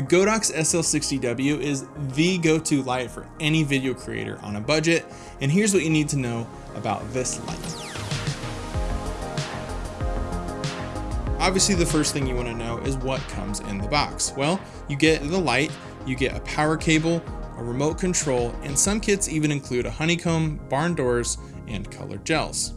The Godox SL60W is the go-to light for any video creator on a budget, and here's what you need to know about this light. Obviously the first thing you want to know is what comes in the box. Well, you get the light, you get a power cable, a remote control, and some kits even include a honeycomb, barn doors, and colored gels.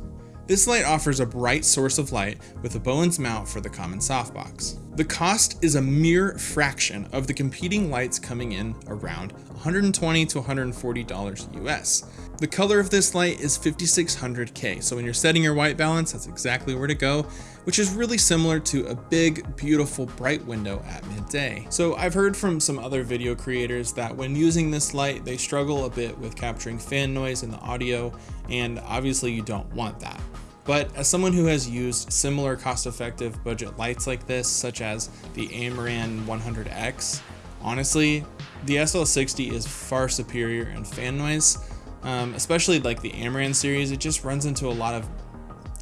This light offers a bright source of light with a Bowens mount for the common softbox. The cost is a mere fraction of the competing lights coming in around 120 to $140 US. The color of this light is 5600K, so when you're setting your white balance, that's exactly where to go, which is really similar to a big, beautiful, bright window at midday. So I've heard from some other video creators that when using this light, they struggle a bit with capturing fan noise in the audio, and obviously you don't want that. But as someone who has used similar cost-effective budget lights like this, such as the Amaran 100X, honestly, the SL60 is far superior in fan noise, um, especially like the Amaran series. It just runs into a lot of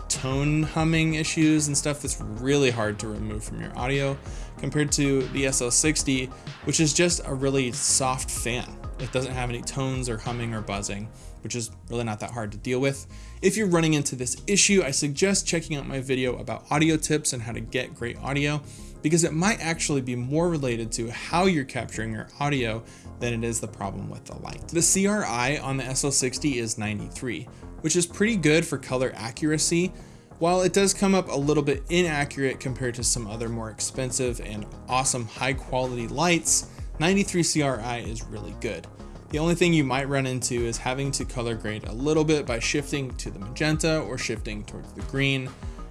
tone humming issues and stuff that's really hard to remove from your audio compared to the SL60, which is just a really soft fan. It doesn't have any tones or humming or buzzing, which is really not that hard to deal with. If you're running into this issue, I suggest checking out my video about audio tips and how to get great audio because it might actually be more related to how you're capturing your audio than it is the problem with the light. The CRI on the SL60 is 93, which is pretty good for color accuracy, while it does come up a little bit inaccurate compared to some other more expensive and awesome high quality lights, 93 CRI is really good. The only thing you might run into is having to color grade a little bit by shifting to the magenta or shifting towards the green.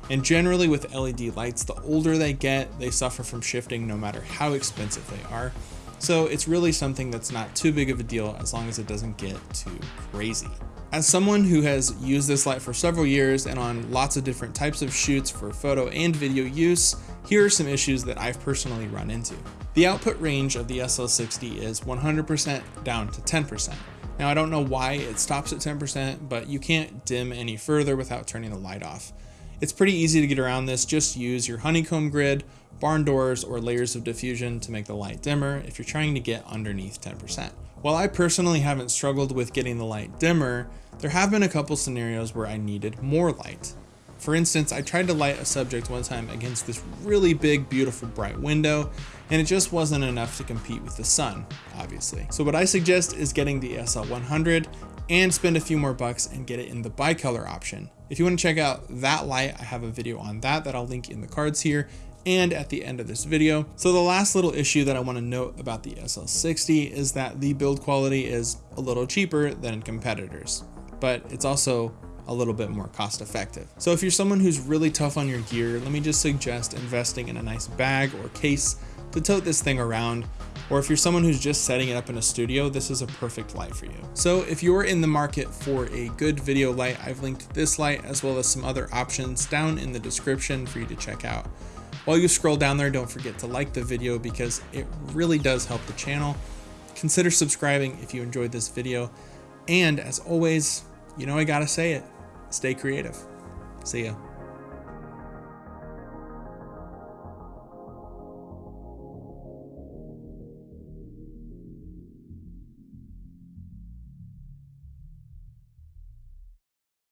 And generally with LED lights, the older they get, they suffer from shifting no matter how expensive they are. So it's really something that's not too big of a deal as long as it doesn't get too crazy. As someone who has used this light for several years and on lots of different types of shoots for photo and video use, here are some issues that I've personally run into. The output range of the SL60 is 100% down to 10%. Now I don't know why it stops at 10%, but you can't dim any further without turning the light off. It's pretty easy to get around this, just use your honeycomb grid, barn doors, or layers of diffusion to make the light dimmer if you're trying to get underneath 10%. While I personally haven't struggled with getting the light dimmer, there have been a couple scenarios where I needed more light. For instance, I tried to light a subject one time against this really big, beautiful, bright window, and it just wasn't enough to compete with the sun, obviously. So what I suggest is getting the SL100 and spend a few more bucks and get it in the bicolor option. If you want to check out that light, I have a video on that that I'll link in the cards here and at the end of this video. So the last little issue that I want to note about the SL60 is that the build quality is a little cheaper than competitors, but it's also a little bit more cost effective. So if you're someone who's really tough on your gear, let me just suggest investing in a nice bag or case to tote this thing around or if you're someone who's just setting it up in a studio, this is a perfect light for you. So if you're in the market for a good video light, I've linked this light as well as some other options down in the description for you to check out. While you scroll down there, don't forget to like the video because it really does help the channel. Consider subscribing if you enjoyed this video. And as always, you know I gotta say it, stay creative. See ya.